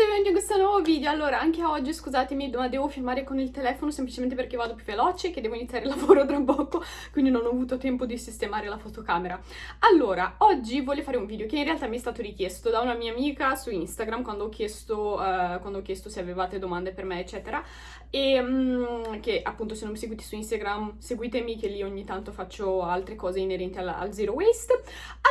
tutti e benvenuti in questo nuovo video. Allora, anche oggi, scusatemi, ma devo filmare con il telefono semplicemente perché vado più veloce, che devo iniziare il lavoro tra poco, quindi non ho avuto tempo di sistemare la fotocamera. Allora, oggi voglio fare un video che in realtà mi è stato richiesto da una mia amica su Instagram quando ho chiesto, uh, quando ho chiesto se avevate domande per me, eccetera, e um, che appunto se non mi seguite su Instagram seguitemi che lì ogni tanto faccio altre cose inerenti al, al zero waste.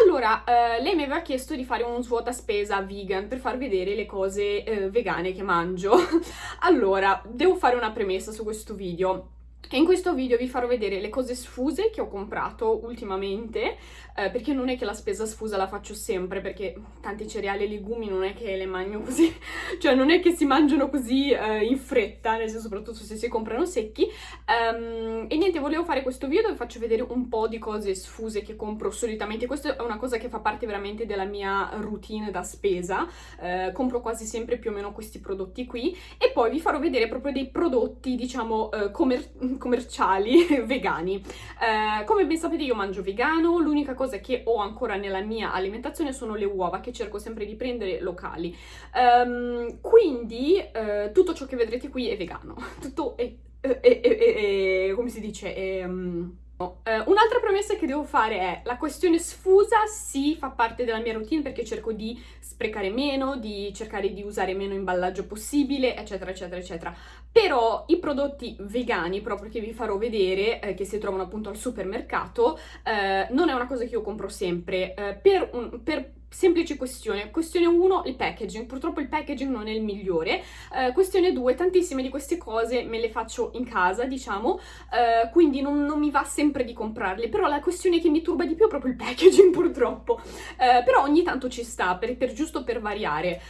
Allora, uh, lei mi aveva chiesto di fare un svuota spesa vegan per far vedere le cose uh, vegane che mangio. allora, devo fare una premessa su questo video. E in questo video vi farò vedere le cose sfuse che ho comprato ultimamente, eh, perché non è che la spesa sfusa la faccio sempre, perché tanti cereali e legumi non è che le mangio così, cioè non è che si mangiano così eh, in fretta, nel senso soprattutto se si comprano secchi. Um, e niente, volevo fare questo video dove faccio vedere un po' di cose sfuse che compro solitamente. Questa è una cosa che fa parte veramente della mia routine da spesa, eh, compro quasi sempre più o meno questi prodotti qui, e poi vi farò vedere proprio dei prodotti, diciamo, eh, commerciali commerciali vegani. Eh, come ben sapete io mangio vegano, l'unica cosa che ho ancora nella mia alimentazione sono le uova che cerco sempre di prendere locali. Um, quindi eh, tutto ciò che vedrete qui è vegano, tutto è, è, è, è come si dice, è... Um Uh, Un'altra promessa che devo fare è la questione sfusa sì fa parte della mia routine perché cerco di sprecare meno, di cercare di usare meno imballaggio possibile, eccetera, eccetera, eccetera. Però i prodotti vegani, proprio che vi farò vedere, eh, che si trovano appunto al supermercato, eh, non è una cosa che io compro sempre. Eh, per, un, per semplice questione. Questione 1, il packaging. Purtroppo il packaging non è il migliore. Uh, questione 2, tantissime di queste cose me le faccio in casa, diciamo, uh, quindi non, non, mi va sempre di comprarle, però la questione che mi turba di più è proprio il packaging, purtroppo. Uh, però ogni tanto ci sta, per, per giusto per variare.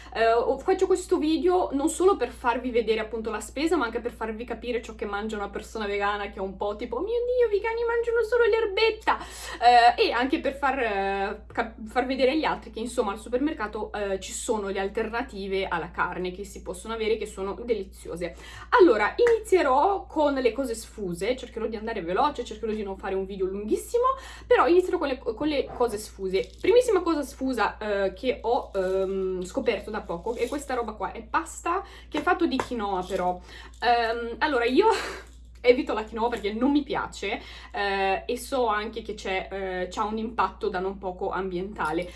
faccio questo video non solo per farvi vedere appunto la spesa, ma anche per farvi capire ciò che mangia una persona vegana che è un po' tipo, oh mio Dio, i vegani mangiano solo l'erbetta! e anche per far, far vedere agli altri che insomma al supermercato eh, ci sono le alternative alla carne che si possono avere che sono deliziose. Allora, inizierò con le cose sfuse, cercherò di andare veloce, cercherò di non fare un video lunghissimo, però inizierò con le, con le cose sfuse. Primissima cosa sfusa eh, che ho ehm, scoperto da poco è questa roba qua, è pasta che è fatto di quinoa però. Um, allora, io evito la quinoa perché non mi piace eh, e so anche che c'è eh, un impatto da non poco ambientale.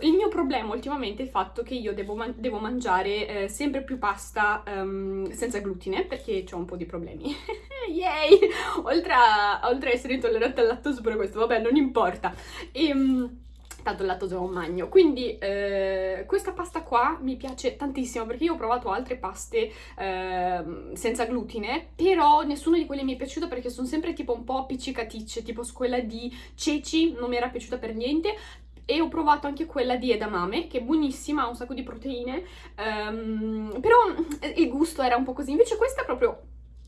Il mio problema ultimamente è il fatto che io devo, man devo mangiare eh, sempre più pasta um, senza glutine perché ho un po' di problemi. Yay! Oltre a, oltre a essere intollerante al lattosio pure questo, vabbè non importa. E, um, tanto il lattosio non magno. Quindi eh, questa pasta qua mi piace tantissimo perché io ho provato altre paste eh, senza glutine, però nessuna di quelle mi è piaciuta perché sono sempre tipo un po' appiccicaticce, tipo quella di ceci non mi era piaciuta per niente, e ho provato anche quella di edamame, che è buonissima, ha un sacco di proteine, um, però eh, il gusto era un po' così, invece questa è proprio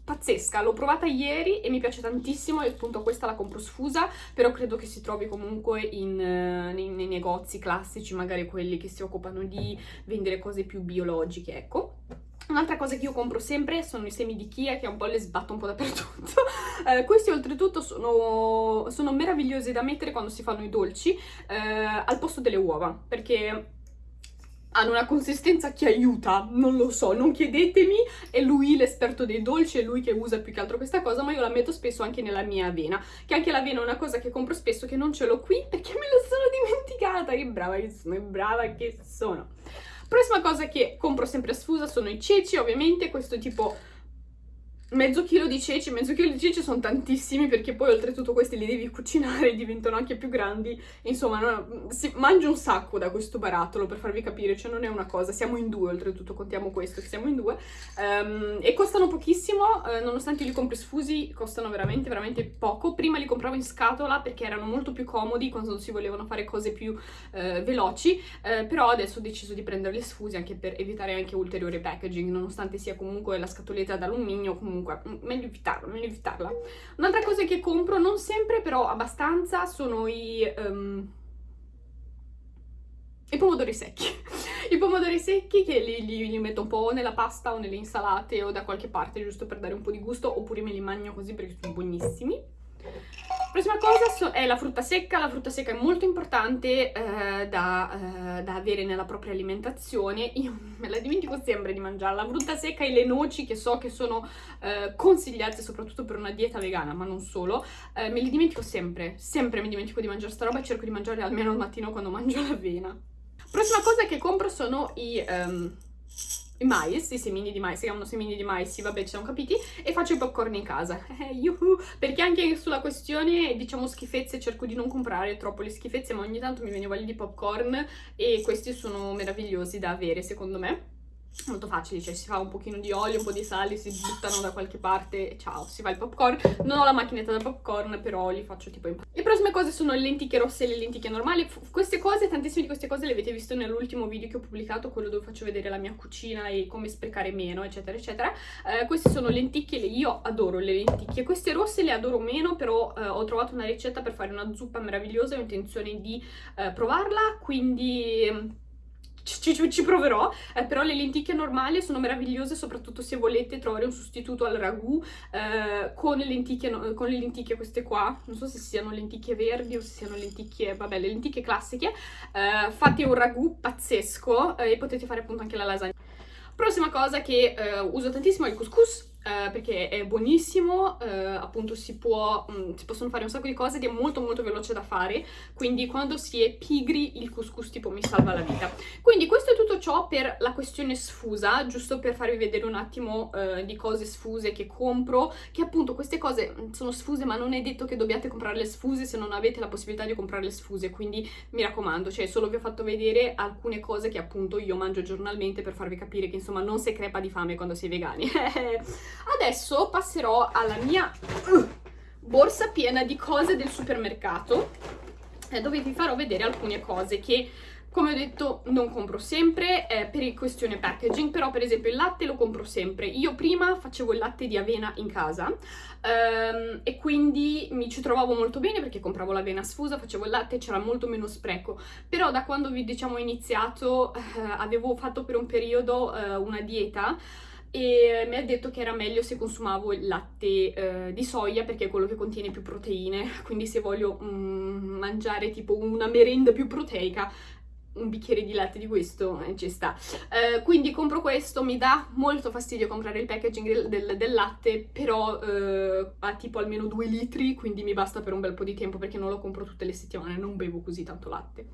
pazzesca, l'ho provata ieri e mi piace tantissimo e appunto questa la compro sfusa, però credo che si trovi comunque in, uh, nei, nei, negozi classici, magari quelli che si occupano di vendere cose più biologiche, ecco. Un'altra cosa che io compro sempre sono i semi di Kia che un po' le sbatto un po' dappertutto. eh, questi oltretutto sono, sono, meravigliosi da mettere quando si fanno i dolci eh, al posto delle uova, perché hanno una consistenza che aiuta, non lo so, non chiedetemi, è lui l'esperto dei dolci, è lui che usa più che altro questa cosa, ma io la metto spesso anche nella mia avena, che anche l'avena è una cosa che compro spesso che non ce l'ho qui perché me la sono dimenticata, che brava che sono, che brava che sono. Prossima cosa che compro sempre a sfusa sono i ceci, ovviamente, questo tipo mezzo chilo di ceci, mezzo chilo di ceci sono tantissimi perché poi oltretutto questi li devi cucinare e diventano anche più grandi, insomma no, si mangia un sacco da questo barattolo per farvi capire, cioè non è una cosa, siamo in due oltretutto, contiamo questo, siamo in due, um, e costano pochissimo, uh, nonostante li compri sfusi, costano veramente veramente poco, prima li compravo in scatola perché erano molto più comodi quando si volevano fare cose più uh, veloci, uh, però adesso ho deciso di prenderli sfusi anche per evitare anche ulteriore packaging, nonostante sia comunque la scatoletta d'alluminio, comunque comunque meglio evitarla, meglio evitarla. Un'altra cosa che compro, non sempre però abbastanza, sono i... Um, i pomodori secchi. I pomodori secchi che li, li, li, metto un po' nella pasta o nelle insalate o da qualche parte giusto per dare un po' di gusto oppure me li mangio così perché sono buonissimi. Prossima cosa è la frutta secca, la frutta secca è molto importante eh, da, eh, da, avere nella propria alimentazione, io me la dimentico sempre di mangiare, la frutta secca e le noci che so che sono eh, consigliate soprattutto per una dieta vegana, ma non solo, eh, me li dimentico sempre, sempre mi dimentico di mangiare sta roba e cerco di mangiare almeno al mattino quando mangio l'avena. Prossima cosa che compro sono i... Um, mais, i semini di mais, si chiamano semini di mais, sì, vabbè, ci siamo capiti, e faccio i popcorn in casa. Eh, yuhu! Perché anche sulla questione, diciamo, schifezze, cerco di non comprare troppo le schifezze, ma ogni tanto mi viene voglia di popcorn e questi sono meravigliosi da avere, secondo me molto facili, cioè si fa un pochino di olio, un po' di sale, si buttano da qualche parte e ciao, si fa il popcorn. Non ho la macchinetta da popcorn, però li faccio tipo in Le prossime cose sono le lenticchie rosse e le lenticchie normali. F queste cose, tantissime di queste cose le avete visto nell'ultimo video che ho pubblicato, quello dove faccio vedere la mia cucina e come sprecare meno, eccetera, eccetera. Eh, queste sono lenticchie, io adoro le lenticchie. Queste rosse le adoro meno, però eh, ho trovato una ricetta per fare una zuppa meravigliosa ho intenzione di eh, provarla, quindi ci, ci, ci proverò, eh, però le lenticchie normali sono meravigliose, soprattutto se volete trovare un sostituto al ragù eh, con, le lenticchie, no, con le lenticchie queste qua, non so se siano lenticchie verdi o se siano lenticchie, vabbè, le lenticchie classiche, eh, fate un ragù pazzesco eh, e potete fare appunto anche la lasagna. Prossima cosa che eh, uso tantissimo è il couscous, Uh, perché è buonissimo, uh, appunto si, può, um, si possono fare un sacco di cose ed è molto molto veloce da fare, quindi quando si è pigri il couscous tipo mi salva la vita. Quindi questo è tutto ciò per la questione sfusa, giusto per farvi vedere un attimo uh, di cose sfuse che compro, che appunto queste cose mm, sono sfuse ma non è detto che dobbiate comprarle sfuse se non avete la possibilità di comprarle sfuse, quindi mi raccomando, cioè solo vi ho fatto vedere alcune cose che appunto io mangio giornalmente per farvi capire che insomma non si crepa di fame quando si è vegani. Adesso passerò alla mia uh, borsa piena di cose del supermercato eh, dove vi farò vedere alcune cose che come ho detto non compro sempre eh, per questione packaging, però per esempio il latte lo compro sempre. Io prima facevo il latte di avena in casa ehm, e quindi mi ci trovavo molto bene perché compravo l'avena sfusa, facevo il latte e c'era molto meno spreco. Però da quando vi diciamo iniziato eh, avevo fatto per un periodo eh, una dieta e mi ha detto che era meglio se consumavo il latte eh, di soia perché è quello che contiene più proteine, quindi se voglio mm, mangiare tipo una merenda più proteica un bicchiere di latte di questo eh, ci sta. Eh, quindi compro questo, mi dà molto fastidio comprare il packaging del, del, del latte, però eh, ha tipo almeno due litri, quindi mi basta per un bel po' di tempo perché non lo compro tutte le settimane, non bevo così tanto latte.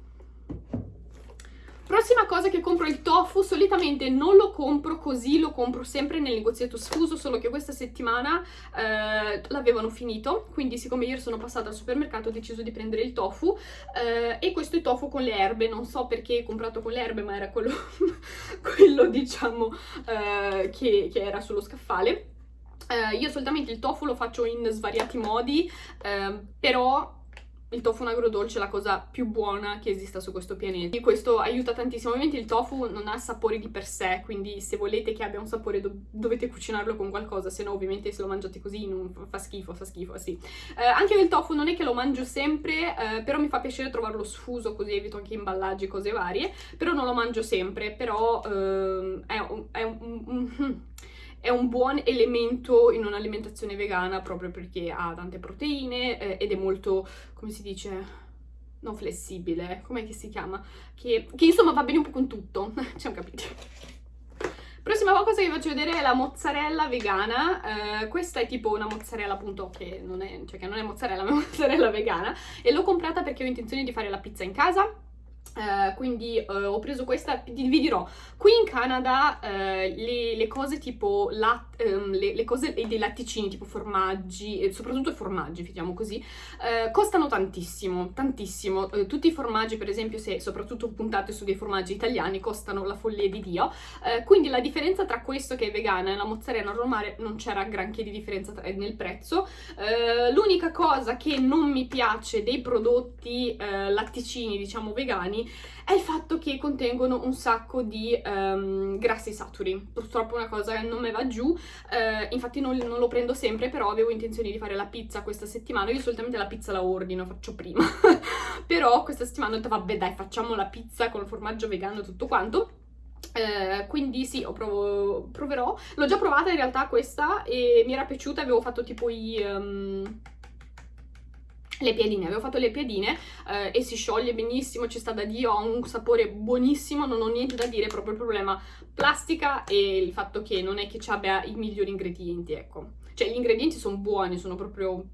Prossima cosa che compro è il tofu, solitamente non lo compro così, lo compro sempre nel negozietto sfuso, solo che questa settimana eh, l'avevano finito, quindi siccome ieri sono passata al supermercato ho deciso di prendere il tofu eh, e questo è tofu con le erbe, non so perché ho comprato con le erbe ma era quello, quello diciamo eh, che, che era sullo scaffale. Uh, io solitamente il tofu lo faccio in svariati modi, uh, però il tofu in agrodolce è la cosa più buona che esista su questo pianeta. E questo aiuta tantissimo. Ovviamente il tofu non ha sapori di per sé, quindi se volete che abbia un sapore do dovete cucinarlo con qualcosa, se no ovviamente se lo mangiate così fa schifo, fa schifo, sì. Eh, anche il tofu non è che lo mangio sempre, eh, però mi fa piacere trovarlo sfuso, così evito anche imballaggi, cose varie, però non lo mangio sempre, però eh, è un... È un, un è un buon elemento in un'alimentazione vegana proprio perché ha tante proteine eh, ed è molto, come si dice, non flessibile, com'è che si chiama? Che, che, insomma va bene un po' con tutto, ci siamo capiti. Prossima cosa che vi faccio vedere è la mozzarella vegana, eh, questa è tipo una mozzarella appunto che non è, cioè che non è mozzarella ma è mozzarella vegana e l'ho comprata perché ho intenzione di fare la pizza in casa Uh, quindi uh, ho preso questa, vi dirò, qui in Canada uh, le, le, cose tipo lat, um, le, le, cose dei latticini tipo formaggi, soprattutto formaggi, diciamo così, costano tantissimo, tantissimo. tutti i formaggi, per esempio, se soprattutto puntate su dei formaggi italiani, costano la follia di Dio. quindi la differenza tra questo che è vegana e la mozzarella normale non c'era granché di differenza nel prezzo. L'unica cosa che non mi piace dei prodotti latticini, diciamo vegani, è il fatto che contengono un sacco di um, grassi saturi. Purtroppo è una cosa che non mi va giù, uh, infatti non, non, lo prendo sempre, però avevo intenzione di fare la pizza questa settimana. Io solitamente la pizza la ordino, faccio prima. però questa settimana ho detto vabbè dai facciamo la pizza con il formaggio vegano e tutto quanto. Uh, quindi sì, provo, proverò. L'ho già provata in realtà questa e mi era piaciuta, avevo fatto tipo i... Um, le piadine, avevo fatto le piadine eh, e si scioglie benissimo, ci sta da Dio, ha un sapore buonissimo, non ho niente da dire, proprio il problema plastica e il fatto che non è che ci abbia i migliori ingredienti, ecco. Cioè gli ingredienti sono buoni, sono proprio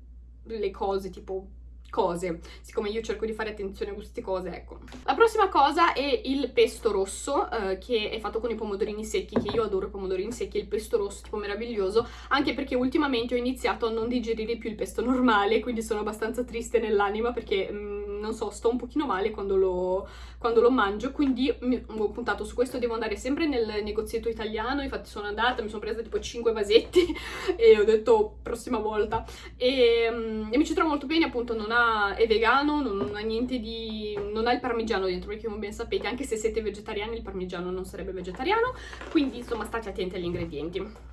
le cose tipo cose, siccome io cerco di fare attenzione a queste cose, ecco. La prossima cosa è il pesto rosso, eh, che è fatto con i pomodorini secchi, che io adoro i pomodorini secchi, il pesto rosso tipo meraviglioso, anche perché ultimamente ho iniziato a non digerire più il pesto normale, quindi sono abbastanza triste nell'anima perché... Mm, non so, sto un pochino male quando lo, quando lo mangio, quindi mi, ho puntato su questo, devo andare sempre nel negozietto italiano, infatti sono andata, mi sono presa tipo 5 vasetti e ho detto prossima volta. E, e mi ci trovo molto bene, appunto non ha, è vegano, non ha niente di... non ha il parmigiano dentro, perché come ben sapete, anche se siete vegetariani il parmigiano non sarebbe vegetariano, quindi insomma state attenti agli ingredienti.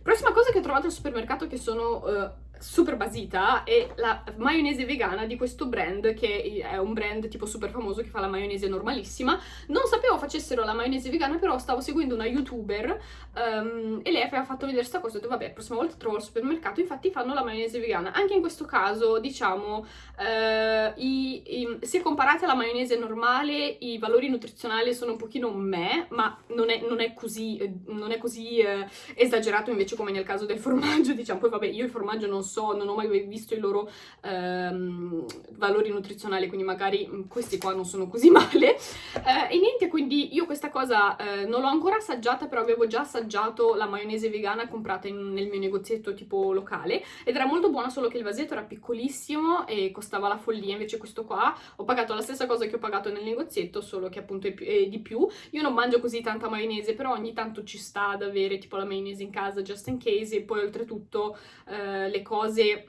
Prossima cosa che ho trovato al supermercato che sono... Uh, super basita è la maionese vegana di questo brand che è un brand tipo super famoso che fa la maionese normalissima. Non sapevo facessero la maionese vegana però stavo seguendo una youtuber um, e lei aveva fatto vedere questa cosa ho detto vabbè prossima volta trovo al supermercato. Infatti fanno la maionese vegana. Anche in questo caso diciamo uh, i, i, se comparate alla maionese normale i valori nutrizionali sono un pochino me ma non è, non è così, non è così uh, esagerato invece come nel caso del formaggio diciamo poi vabbè io il formaggio non so, non ho mai visto i loro ehm, valori nutrizionali, quindi magari mm, questi qua non sono così male. Eh, e niente, quindi io questa cosa eh, non l'ho ancora assaggiata, però avevo già assaggiato la maionese vegana comprata in, nel mio negozietto tipo locale, ed era molto buona, solo che il vasetto era piccolissimo e costava la follia, invece questo qua ho pagato la stessa cosa che ho pagato nel negozietto, solo che appunto è, più, è di più. Io non mangio così tanta maionese, però ogni tanto ci sta ad avere tipo la maionese in casa just in case, e poi oltretutto eh, le cose cose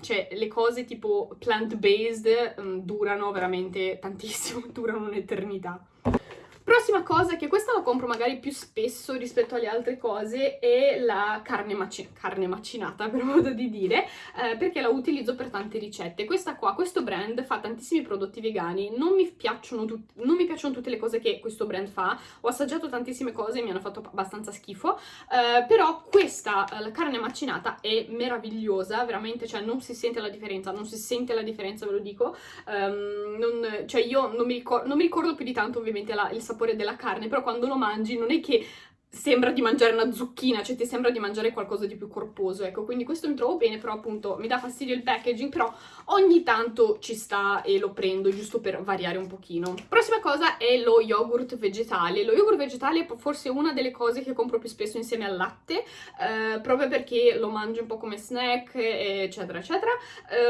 cioè le cose tipo plant-based um, durano veramente tantissimo, durano un'eternità. Prossima cosa, che questa la compro magari più spesso rispetto alle altre cose, è la carne, maci carne macinata, per modo di dire, eh, perché la utilizzo per tante ricette. Questa qua, questo brand fa tantissimi prodotti vegani, non mi, non mi piacciono tutte le cose che questo brand fa, ho assaggiato tantissime cose e mi hanno fatto abbastanza schifo, eh, però questa, eh, la carne macinata, è meravigliosa, veramente, cioè non si sente la differenza, non si sente la differenza, ve lo dico, um, non, cioè io non mi, non mi ricordo più di tanto ovviamente la, il sapore sapore della carne, però quando lo mangi non è che sembra di mangiare una zucchina, cioè ti sembra di mangiare qualcosa di più corposo, ecco, quindi questo mi trovo bene, però appunto mi dà fastidio il packaging, però ogni tanto ci sta e lo prendo, giusto per variare un pochino. Prossima cosa è lo yogurt vegetale, lo yogurt vegetale è forse una delle cose che compro più spesso insieme al latte, eh, proprio perché lo mangio un po' come snack, eccetera, eccetera,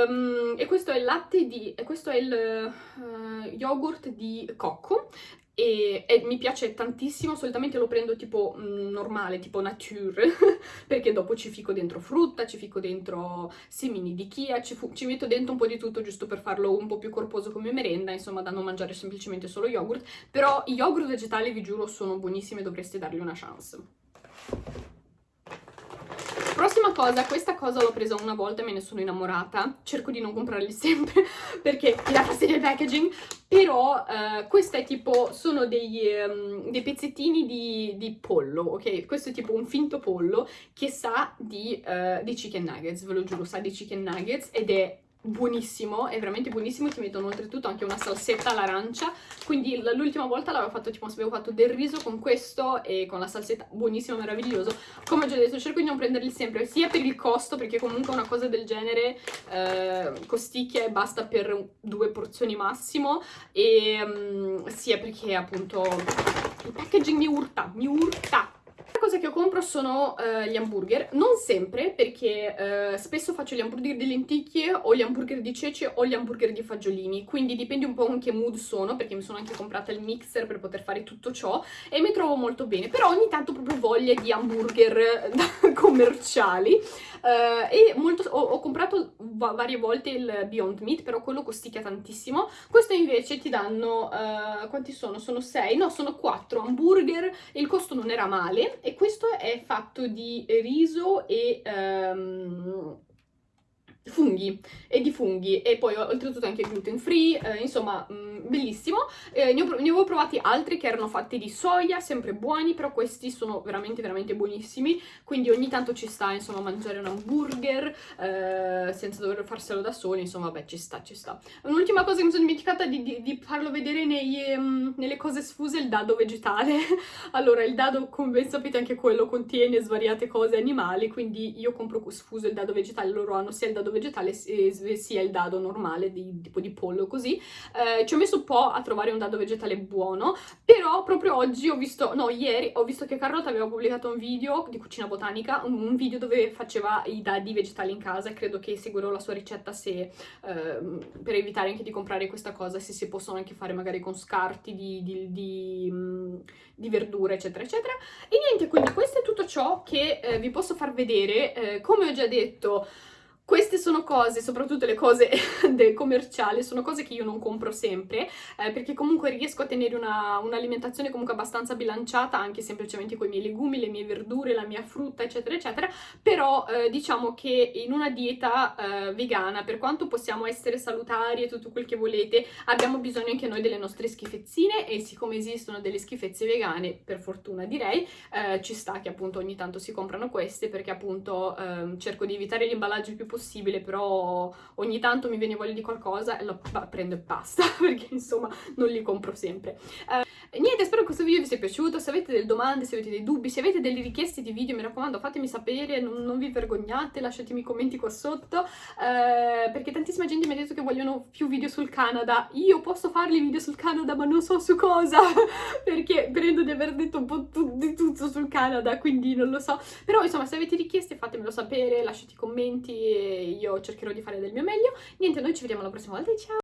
um, e questo è il latte di, questo è il uh, yogurt di cocco, e, e, mi piace tantissimo, solitamente lo prendo tipo mh, mm, normale, tipo nature, perché dopo ci fico dentro frutta, ci fico dentro semini di chia, ci, ci, metto dentro un po' di tutto giusto per farlo un po' più corposo come merenda, insomma da non mangiare semplicemente solo yogurt, però i yogurt vegetali vi giuro sono buonissimi e dovreste dargli una chance. Prossima cosa, questa cosa l'ho presa una volta e me ne sono innamorata, cerco di non comprarli sempre perché mi dà fastidio il packaging, però uh, questa è tipo, sono dei, um, dei pezzettini di, di, pollo, ok? Questo è tipo un finto pollo che sa di, uh, di chicken nuggets, ve lo giuro, sa di chicken nuggets ed è buonissimo, è veramente buonissimo, ti mettono oltretutto anche una salsetta all'arancia, quindi l'ultima volta l'avevo fatto tipo, avevo fatto del riso con questo e con la salsetta, buonissimo, meraviglioso, come ho già detto cerco di non prenderli sempre, sia per il costo, perché comunque una cosa del genere eh, costicchia e basta per due porzioni massimo, e um, sia perché appunto il packaging mi urta, mi urta, cosa che io compro sono uh, gli hamburger, non sempre perché uh, spesso faccio gli hamburger di lenticchie o gli hamburger di cece o gli hamburger di fagiolini, quindi dipende un po' in che mood sono perché mi sono anche comprata il mixer per poter fare tutto ciò e mi trovo molto bene, però ogni tanto ho proprio voglia di hamburger commerciali. uh, e molto, ho, ho comprato va varie volte il Beyond Meat, però quello costicchia tantissimo, questo invece ti danno, quanti sono? Sono 6? No, sono 4 hamburger il costo non era male e questo è fatto di riso e... Um, funghi e di funghi e poi oltretutto anche gluten free, eh, insomma mh, mm, bellissimo. Eh, ne, ho, ne, avevo provati altri che erano fatti di soia, sempre buoni, però questi sono veramente veramente buonissimi, quindi ogni tanto ci sta insomma mangiare un hamburger eh, senza dover farselo da soli, insomma beh ci sta, ci sta. Un'ultima cosa che mi sono dimenticata di, di, di farlo vedere nei, um, nelle cose sfuse il dado vegetale. allora il dado come ben sapete anche quello contiene svariate cose animali, quindi io compro sfuso il dado vegetale, loro hanno sia il dado vegetale vegetale sia il dado normale, di, tipo di pollo così. Eh, ci ho messo un po' a trovare un dado vegetale buono, però proprio oggi ho visto, no ieri, ho visto che Carlotta aveva pubblicato un video di cucina botanica, un, video dove faceva i dadi vegetali in casa e credo che seguirò la sua ricetta se, eh, per evitare anche di comprare questa cosa, se si possono anche fare magari con scarti di, di, di, mm, di verdure eccetera eccetera. E niente, quindi questo è tutto ciò che eh, vi posso far vedere, eh, come ho già detto queste sono cose, soprattutto le cose commerciali, sono cose che io non compro sempre, eh, perché comunque riesco a tenere un'alimentazione un comunque abbastanza bilanciata, anche semplicemente con i miei legumi, le mie verdure, la mia frutta, eccetera, eccetera, però eh, diciamo che in una dieta eh, vegana, per quanto possiamo essere salutari e tutto quel che volete, abbiamo bisogno anche noi delle nostre schifezzine e siccome esistono delle schifezze vegane, per fortuna direi, eh, ci sta che appunto ogni tanto si comprano queste, perché appunto ehm, cerco di evitare gli imballaggi più possibili possibile, però ogni tanto mi viene voglia di qualcosa e lo prendo e basta, perché insomma non li compro sempre. Uh, niente, spero che questo video vi sia piaciuto, se avete delle domande, se avete dei dubbi, se avete delle richieste di video, mi raccomando fatemi sapere, non, non vi vergognate, lasciatemi i commenti qua sotto, uh, perché tantissima gente mi ha detto che vogliono più video sul Canada, io posso farli video sul Canada ma non so su cosa, perché prendo di aver detto un po' di tutto sul Canada, quindi non lo so, però insomma se avete richieste fatemelo sapere, lasciate i commenti io cercherò di fare del mio meglio. Niente, noi ci vediamo la prossima volta, ciao!